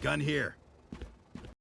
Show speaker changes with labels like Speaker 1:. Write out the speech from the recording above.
Speaker 1: Gun here.